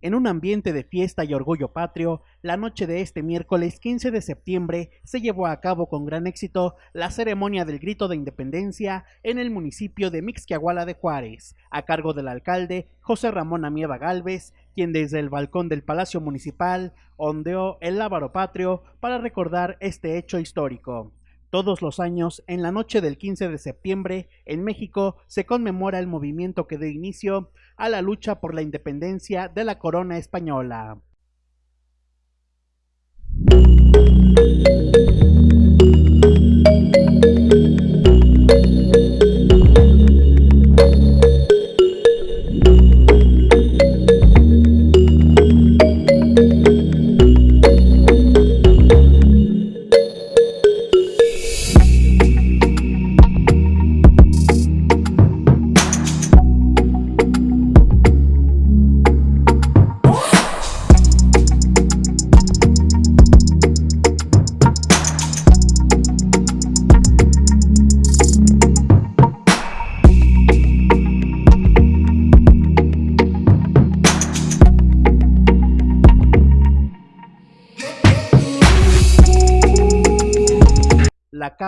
En un ambiente de fiesta y orgullo patrio, la noche de este miércoles 15 de septiembre se llevó a cabo con gran éxito la ceremonia del grito de independencia en el municipio de Mixquiahuala de Juárez, a cargo del alcalde José Ramón Amieva Galvez, quien desde el balcón del Palacio Municipal ondeó el lábaro patrio para recordar este hecho histórico. Todos los años, en la noche del 15 de septiembre, en México se conmemora el movimiento que dio inicio a la lucha por la independencia de la corona española.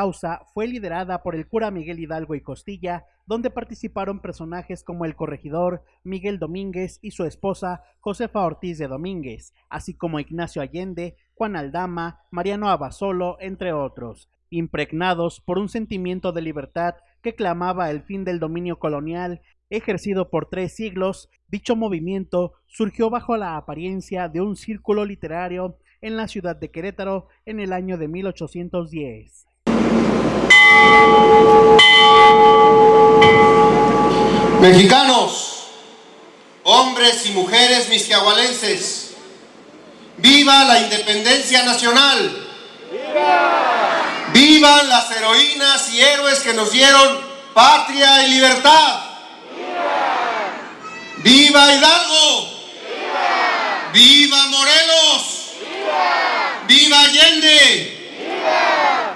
Causa fue liderada por el cura Miguel Hidalgo y Costilla, donde participaron personajes como el corregidor Miguel Domínguez y su esposa Josefa Ortiz de Domínguez, así como Ignacio Allende, Juan Aldama, Mariano Abasolo, entre otros, impregnados por un sentimiento de libertad que clamaba el fin del dominio colonial ejercido por tres siglos, dicho movimiento surgió bajo la apariencia de un círculo literario en la ciudad de Querétaro en el año de 1810. Mexicanos, hombres y mujeres misquiahualenses, ¡viva la independencia nacional! ¡Viva! ¡Vivan las heroínas y héroes que nos dieron patria y libertad! ¡Viva, ¡Viva Hidalgo! ¡Viva! ¡Viva Morelos! ¡Viva! ¡Viva Allende!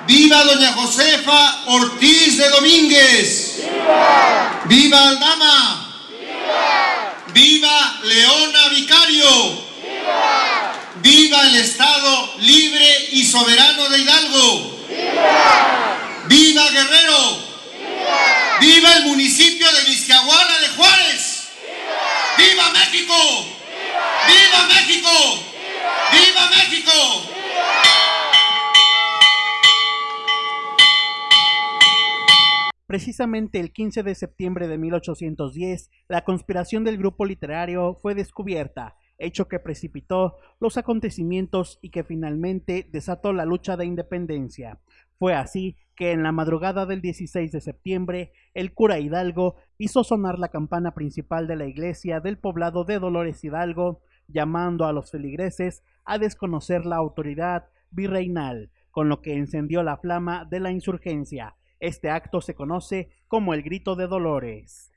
¡Viva Doña Josefa Ortiz de Domínguez! ¡Viva! ¡Viva Aldama! ¡Viva! ¡Viva Leona Vicario! ¡Viva! ¡Viva el Estado libre y soberano de Hidalgo! ¡Viva! ¡Viva Guerrero! ¡Viva! ¡Viva el municipio de Vizcahuala de Juárez! ¡Viva, ¡Viva México! ¡Viva, ¡Viva México! ¡Viva, ¡Viva México! Precisamente el 15 de septiembre de 1810, la conspiración del grupo literario fue descubierta, hecho que precipitó los acontecimientos y que finalmente desató la lucha de independencia. Fue así que en la madrugada del 16 de septiembre, el cura Hidalgo hizo sonar la campana principal de la iglesia del poblado de Dolores Hidalgo, llamando a los feligreses a desconocer la autoridad virreinal, con lo que encendió la flama de la insurgencia. Este acto se conoce como el Grito de Dolores.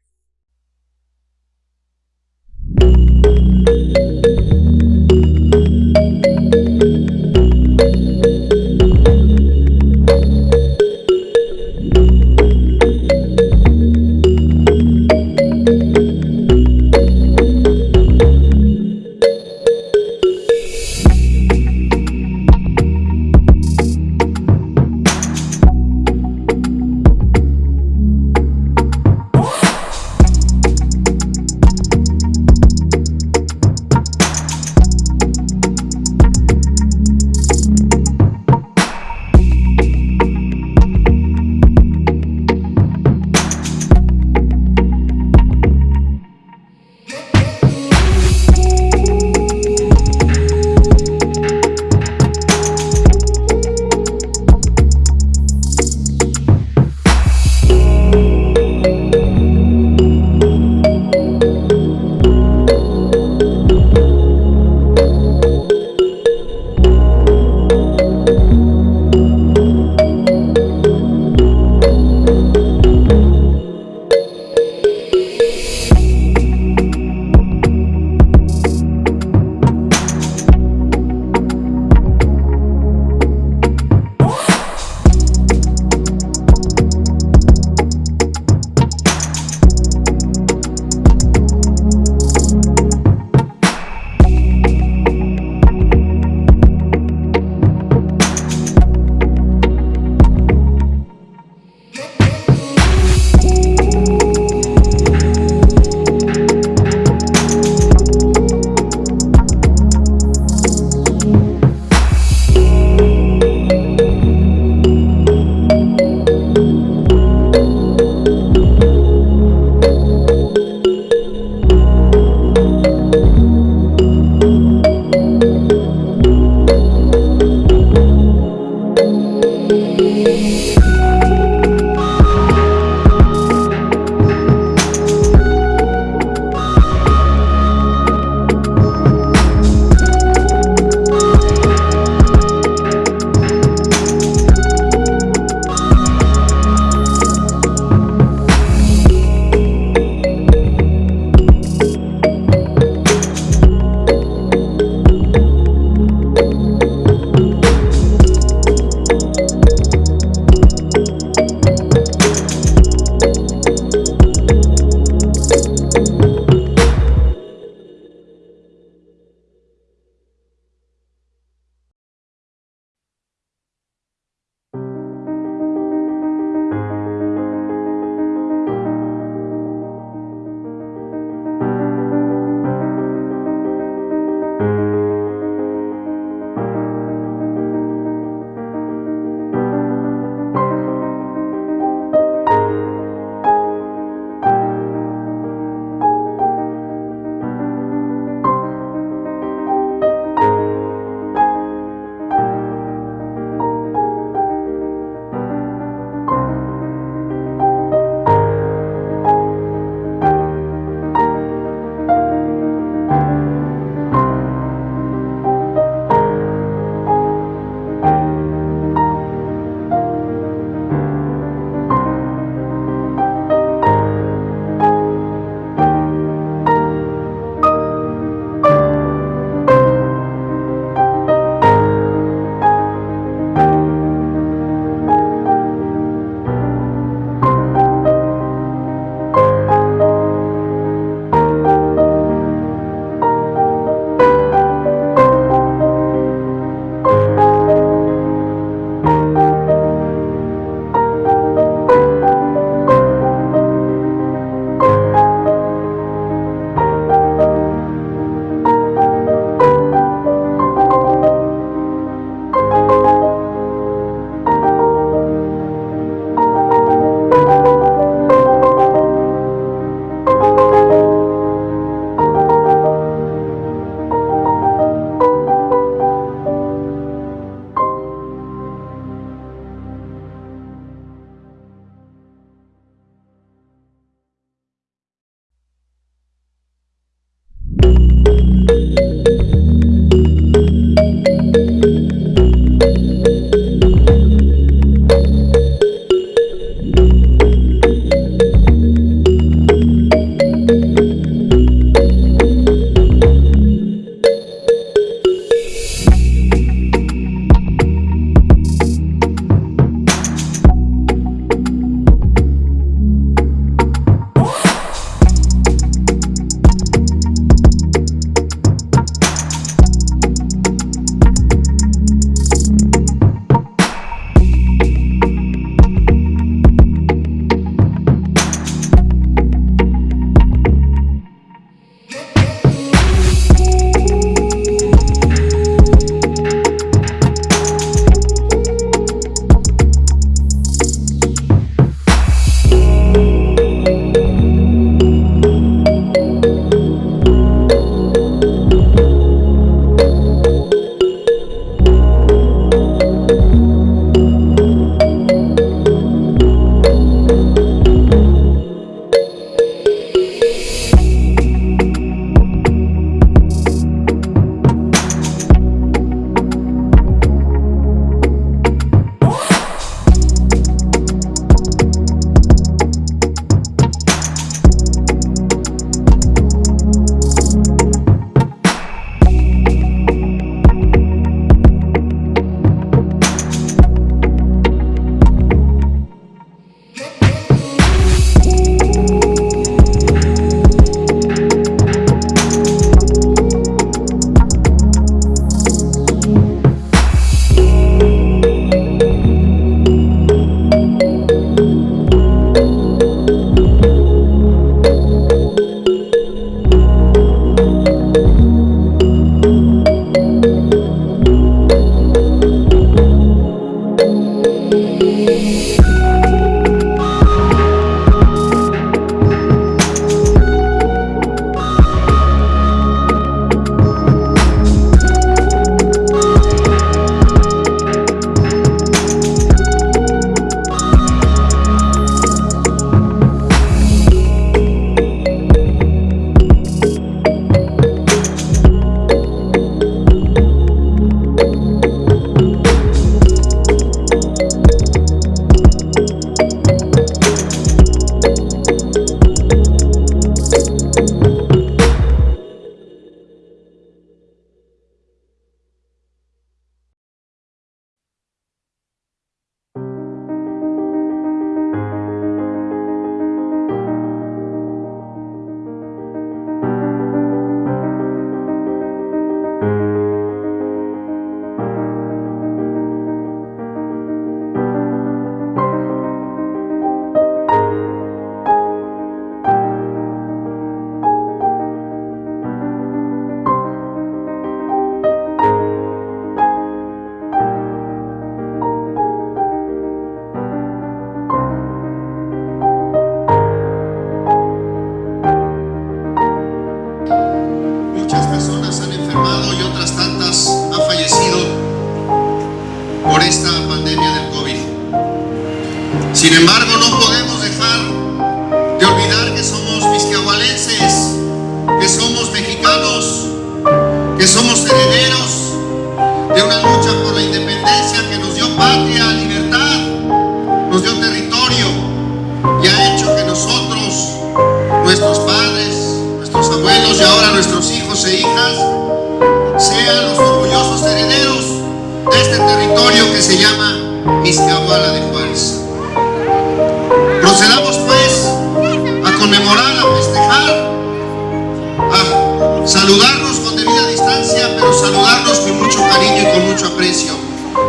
Saludarnos con debida distancia, pero saludarnos con mucho cariño y con mucho aprecio.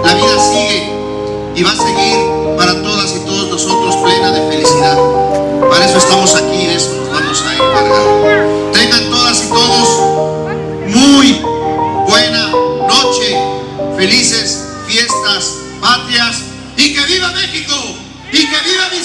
La vida sigue y va a seguir para todas y todos nosotros plena de felicidad. Para eso estamos aquí, de eso nos vamos a encargar. Tengan todas y todos muy buena noche, felices fiestas patrias y que viva México y que viva Vizcaya.